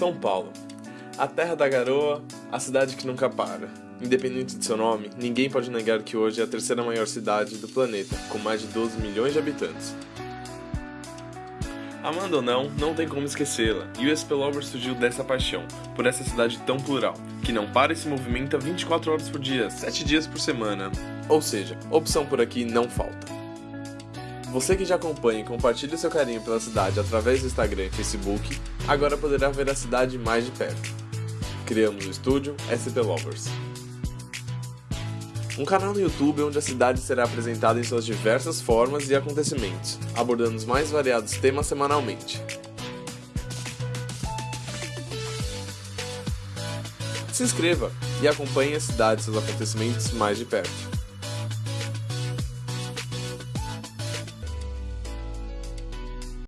São Paulo. A terra da garoa, a cidade que nunca para. Independente de seu nome, ninguém pode negar que hoje é a terceira maior cidade do planeta, com mais de 12 milhões de habitantes. Amando ou não, não tem como esquecê-la, e o SP surgiu dessa paixão, por essa cidade tão plural, que não para e se movimenta 24 horas por dia, 7 dias por semana. Ou seja, opção por aqui não falta. Você que já acompanha e compartilha seu carinho pela cidade através do Instagram e Facebook, agora poderá ver a cidade mais de perto. Criamos o estúdio SP Lovers. Um canal no YouTube onde a cidade será apresentada em suas diversas formas e acontecimentos, abordando os mais variados temas semanalmente. Se inscreva e acompanhe a cidade e seus acontecimentos mais de perto.